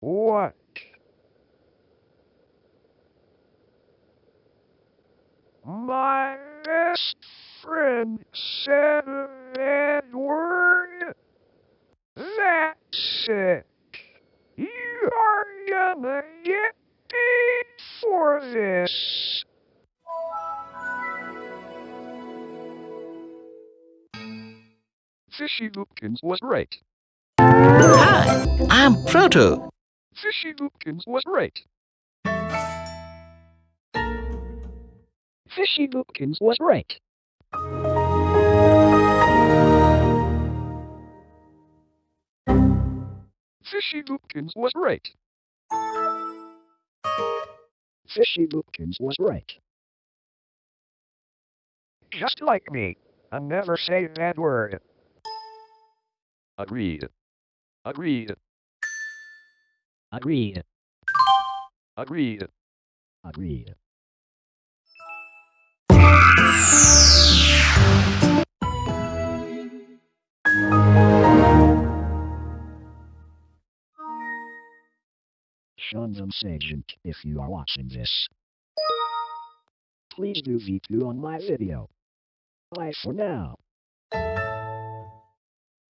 What? My best friend said that word. That's it. You are gonna get paid for this. Fishy Loopkins was right. Hi, I'm Proto. Fishy Loopkins was right. Fishy Loopkins was right. Fishy Loopkins was right. Fishy Loopkins was right. Just like me. I never say that word. Agreed. Agreed. Agreed. Agreed. Agreed. Shandam Agent, if you are watching this, please do V2 on my video. Bye for now.